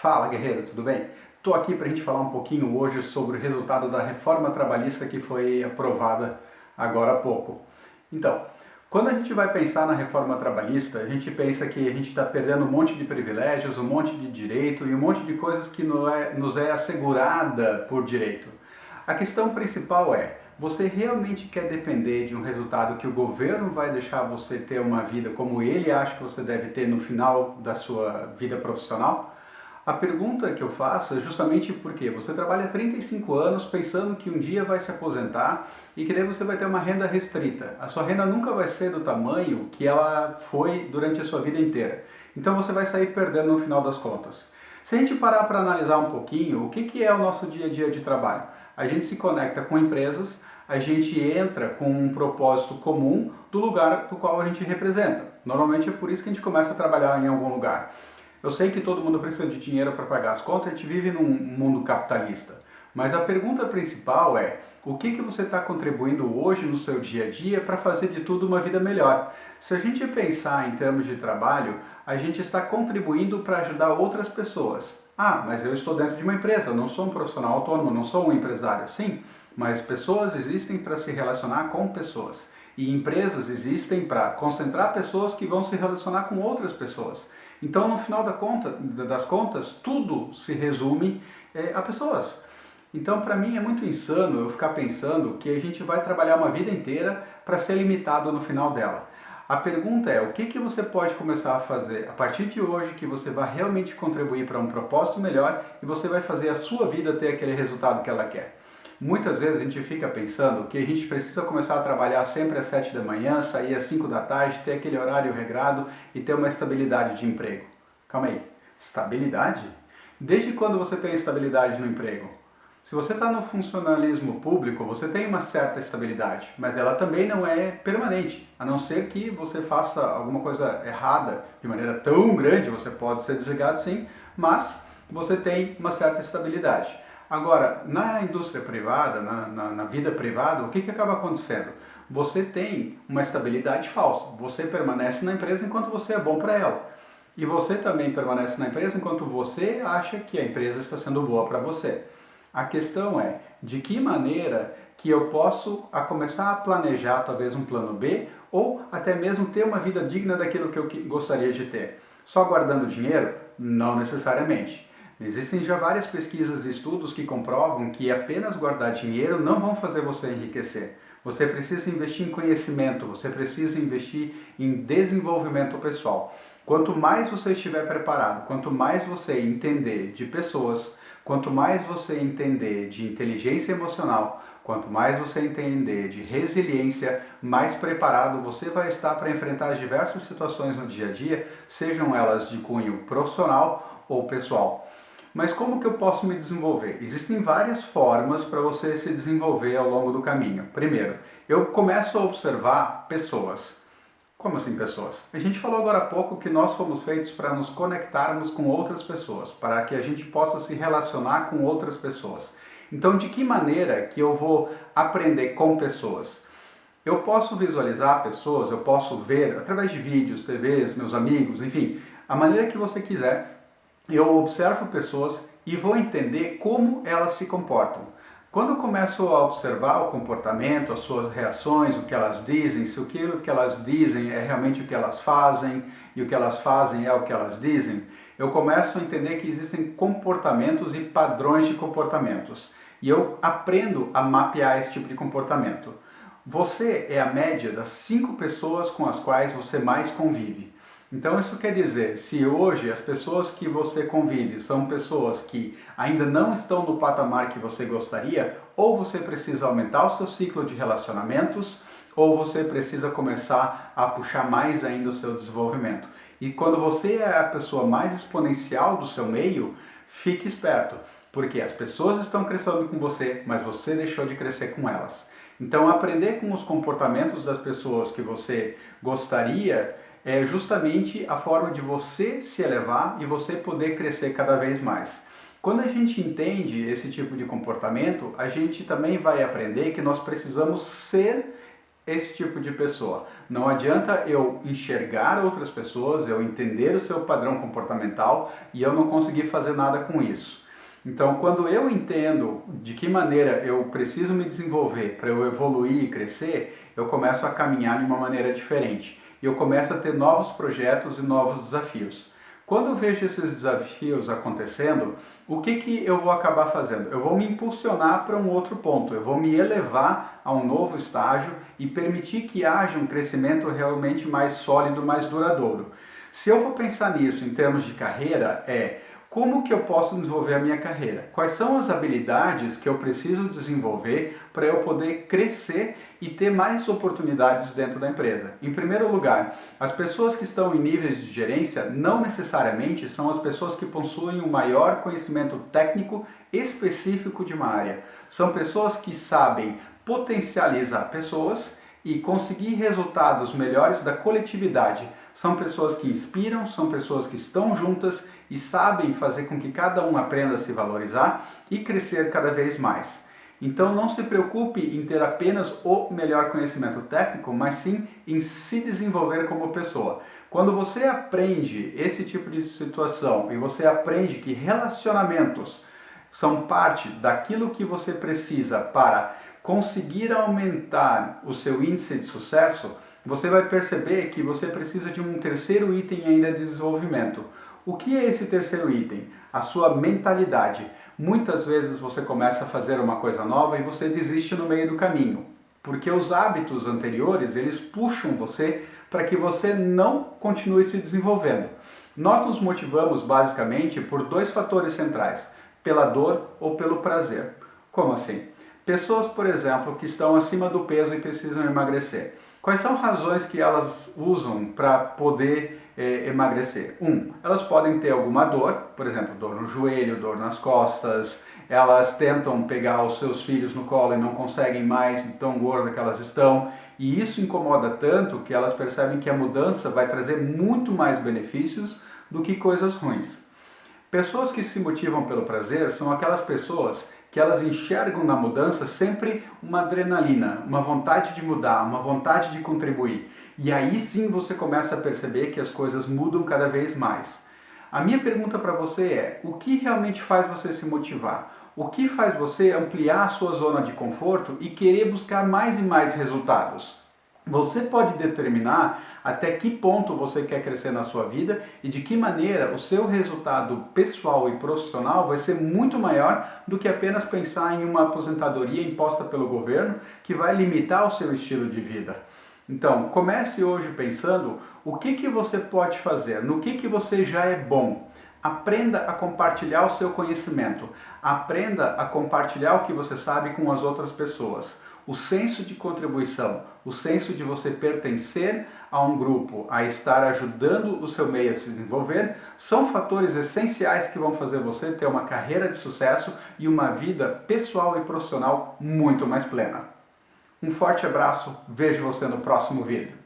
Fala guerreiro, tudo bem? Estou aqui para a gente falar um pouquinho hoje sobre o resultado da reforma trabalhista que foi aprovada agora há pouco. Então, quando a gente vai pensar na reforma trabalhista, a gente pensa que a gente está perdendo um monte de privilégios, um monte de direito e um monte de coisas que nos é assegurada por direito. A questão principal é, você realmente quer depender de um resultado que o governo vai deixar você ter uma vida como ele acha que você deve ter no final da sua vida profissional? A pergunta que eu faço é justamente porque você trabalha 35 anos pensando que um dia vai se aposentar e que daí você vai ter uma renda restrita. A sua renda nunca vai ser do tamanho que ela foi durante a sua vida inteira. Então você vai sair perdendo no final das contas. Se a gente parar para analisar um pouquinho, o que, que é o nosso dia a dia de trabalho? A gente se conecta com empresas, a gente entra com um propósito comum do lugar do qual a gente representa. Normalmente é por isso que a gente começa a trabalhar em algum lugar. Eu sei que todo mundo precisa de dinheiro para pagar as contas, a gente vive num mundo capitalista. Mas a pergunta principal é, o que, que você está contribuindo hoje no seu dia a dia para fazer de tudo uma vida melhor? Se a gente pensar em termos de trabalho, a gente está contribuindo para ajudar outras pessoas. Ah, mas eu estou dentro de uma empresa, não sou um profissional autônomo, não sou um empresário. Sim, mas pessoas existem para se relacionar com pessoas. E empresas existem para concentrar pessoas que vão se relacionar com outras pessoas. Então, no final da conta, das contas, tudo se resume é, a pessoas. Então, para mim, é muito insano eu ficar pensando que a gente vai trabalhar uma vida inteira para ser limitado no final dela. A pergunta é, o que, que você pode começar a fazer a partir de hoje que você vai realmente contribuir para um propósito melhor e você vai fazer a sua vida ter aquele resultado que ela quer? Muitas vezes a gente fica pensando que a gente precisa começar a trabalhar sempre às 7 da manhã, sair às 5 da tarde, ter aquele horário regrado e ter uma estabilidade de emprego. Calma aí, estabilidade? Desde quando você tem estabilidade no emprego? Se você está no funcionalismo público, você tem uma certa estabilidade, mas ela também não é permanente, a não ser que você faça alguma coisa errada de maneira tão grande, você pode ser desligado sim, mas você tem uma certa estabilidade. Agora, na indústria privada, na, na, na, vida privada, o que, que acaba acontecendo? Você tem uma estabilidade falsa. Você permanece na empresa enquanto você é bom para ela. E você também permanece na empresa enquanto você acha que a empresa está sendo boa para você. A questão é, de que maneira que eu posso a começar a planejar talvez um plano B ou até mesmo ter uma vida digna daquilo que eu gostaria de ter. Só guardando dinheiro? Não necessariamente. Existem já várias pesquisas e estudos que comprovam que apenas guardar dinheiro não vão fazer você enriquecer. Você precisa investir em conhecimento, você precisa investir em desenvolvimento pessoal. Quanto mais você estiver preparado, quanto mais você entender de pessoas, quanto mais você entender de inteligência emocional, quanto mais você entender de resiliência, mais preparado você vai estar para enfrentar as diversas situações no dia a dia, sejam elas de cunho profissional ou pessoal. Mas como que eu posso me desenvolver? Existem várias formas para você se desenvolver ao longo do caminho. Primeiro, eu começo a observar pessoas. Como assim pessoas? A gente falou agora há pouco que nós fomos feitos para nos conectarmos com outras pessoas, para que a gente possa se relacionar com outras pessoas. Então, de que maneira que eu vou aprender com pessoas? Eu posso visualizar pessoas, eu posso ver através de vídeos, TVs, meus amigos, enfim, a maneira que você quiser eu observo pessoas e vou entender como elas se comportam. Quando eu começo a observar o comportamento, as suas reações, o que elas dizem, se aquilo que elas dizem é realmente o que elas fazem e o que elas fazem é o que elas dizem, eu começo a entender que existem comportamentos e padrões de comportamentos. E eu aprendo a mapear esse tipo de comportamento. Você é a média das cinco pessoas com as quais você mais convive. Então isso quer dizer, se hoje as pessoas que você convive são pessoas que ainda não estão no patamar que você gostaria, ou você precisa aumentar o seu ciclo de relacionamentos, ou você precisa começar a puxar mais ainda o seu desenvolvimento. E quando você é a pessoa mais exponencial do seu meio, fique esperto, porque as pessoas estão crescendo com você, mas você deixou de crescer com elas. Então aprender com os comportamentos das pessoas que você gostaria é justamente a forma de você se elevar e você poder crescer cada vez mais. Quando a gente entende esse tipo de comportamento, a gente também vai aprender que nós precisamos ser esse tipo de pessoa. Não adianta eu enxergar outras pessoas, eu entender o seu padrão comportamental e eu não conseguir fazer nada com isso. Então, quando eu entendo de que maneira eu preciso me desenvolver para eu evoluir e crescer, eu começo a caminhar de uma maneira diferente. E eu começo a ter novos projetos e novos desafios. Quando eu vejo esses desafios acontecendo, o que, que eu vou acabar fazendo? Eu vou me impulsionar para um outro ponto, eu vou me elevar a um novo estágio e permitir que haja um crescimento realmente mais sólido, mais duradouro. Se eu for pensar nisso em termos de carreira, é como que eu posso desenvolver a minha carreira? Quais são as habilidades que eu preciso desenvolver para eu poder crescer e ter mais oportunidades dentro da empresa? Em primeiro lugar, as pessoas que estão em níveis de gerência não necessariamente são as pessoas que possuem um maior conhecimento técnico específico de uma área. São pessoas que sabem potencializar pessoas e conseguir resultados melhores da coletividade. São pessoas que inspiram, são pessoas que estão juntas e sabem fazer com que cada um aprenda a se valorizar e crescer cada vez mais. Então não se preocupe em ter apenas o melhor conhecimento técnico, mas sim em se desenvolver como pessoa. Quando você aprende esse tipo de situação e você aprende que relacionamentos são parte daquilo que você precisa para conseguir aumentar o seu índice de sucesso, você vai perceber que você precisa de um terceiro item ainda de desenvolvimento. O que é esse terceiro item? A sua mentalidade. Muitas vezes você começa a fazer uma coisa nova e você desiste no meio do caminho, porque os hábitos anteriores, eles puxam você para que você não continue se desenvolvendo. Nós nos motivamos basicamente por dois fatores centrais, pela dor ou pelo prazer. Como assim? Pessoas, por exemplo, que estão acima do peso e precisam emagrecer. Quais são razões que elas usam para poder eh, emagrecer? Um, elas podem ter alguma dor, por exemplo, dor no joelho, dor nas costas, elas tentam pegar os seus filhos no colo e não conseguem mais, tão gorda que elas estão, e isso incomoda tanto que elas percebem que a mudança vai trazer muito mais benefícios do que coisas ruins. Pessoas que se motivam pelo prazer são aquelas pessoas que elas enxergam na mudança sempre uma adrenalina, uma vontade de mudar, uma vontade de contribuir. E aí sim você começa a perceber que as coisas mudam cada vez mais. A minha pergunta para você é: o que realmente faz você se motivar? O que faz você ampliar a sua zona de conforto e querer buscar mais e mais resultados? Você pode determinar até que ponto você quer crescer na sua vida e de que maneira o seu resultado pessoal e profissional vai ser muito maior do que apenas pensar em uma aposentadoria imposta pelo governo que vai limitar o seu estilo de vida. Então, comece hoje pensando o que, que você pode fazer, no que, que você já é bom. Aprenda a compartilhar o seu conhecimento. Aprenda a compartilhar o que você sabe com as outras pessoas o senso de contribuição, o senso de você pertencer a um grupo, a estar ajudando o seu meio a se desenvolver, são fatores essenciais que vão fazer você ter uma carreira de sucesso e uma vida pessoal e profissional muito mais plena. Um forte abraço, vejo você no próximo vídeo.